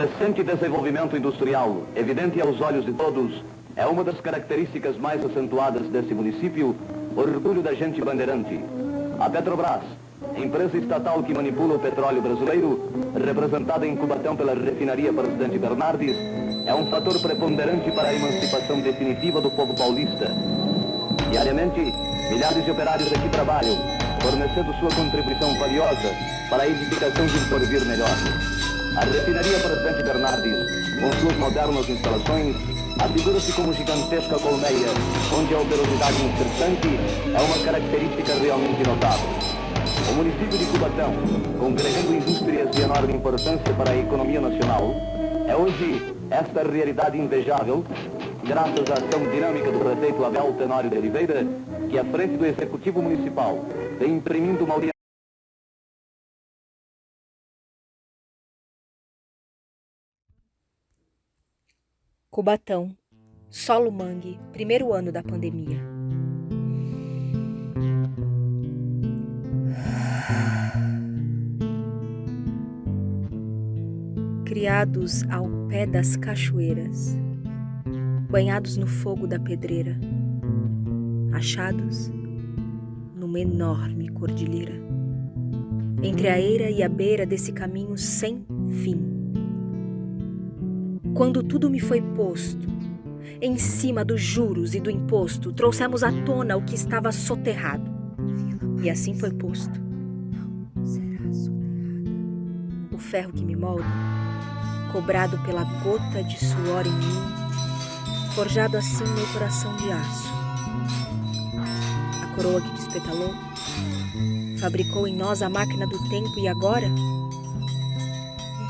crescente desenvolvimento industrial, evidente aos olhos de todos, é uma das características mais acentuadas desse município, orgulho da gente bandeirante. A Petrobras, empresa estatal que manipula o petróleo brasileiro, representada em Cubatão pela refinaria Presidente Bernardes, é um fator preponderante para a emancipação definitiva do povo paulista. Diariamente, milhares de operários aqui trabalham, fornecendo sua contribuição valiosa para a edificação de um porvir melhor. A refinaria Presidente Bernardes, com suas modernas instalações, afigura-se como gigantesca colmeia, onde a operosidade incessante é uma característica realmente notável. O município de Cubatão, congregando indústrias de enorme importância para a economia nacional, é hoje esta realidade invejável, graças à ação dinâmica do prefeito Abel Tenório de Oliveira, que à frente do Executivo Municipal vem imprimindo uma Cubatão, Solo Mangue, primeiro ano da pandemia. Criados ao pé das cachoeiras, banhados no fogo da pedreira, achados numa enorme cordilheira, entre a eira e a beira desse caminho sem fim quando tudo me foi posto, em cima dos juros e do imposto, trouxemos à tona o que estava soterrado. E assim foi posto. O ferro que me molda, cobrado pela gota de suor em mim, forjado assim meu coração de aço. A coroa que despetalou, fabricou em nós a máquina do tempo e agora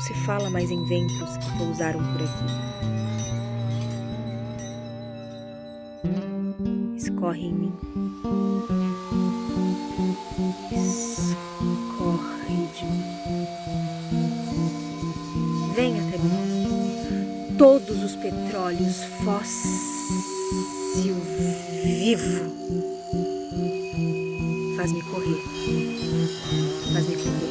se fala mais em ventos que pousaram por aqui. Escorre em mim. Escorre de mim. Vem até mim. Todos os petróleos fóssil vivo. Faz-me correr. Faz-me correr.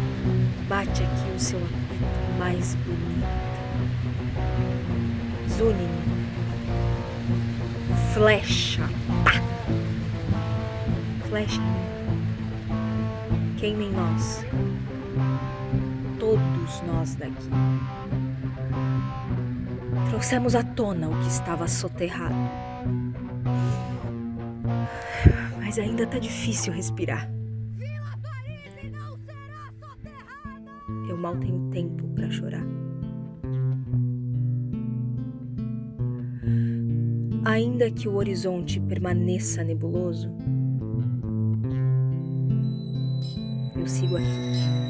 Bate aqui o seu apito mais bonito. Zunin. Flecha. Pá. Flecha em mim. Queima em nós. Todos nós daqui. Trouxemos à tona o que estava soterrado. Mas ainda tá difícil respirar. Mal tenho tempo para chorar. Ainda que o horizonte permaneça nebuloso, eu sigo aqui.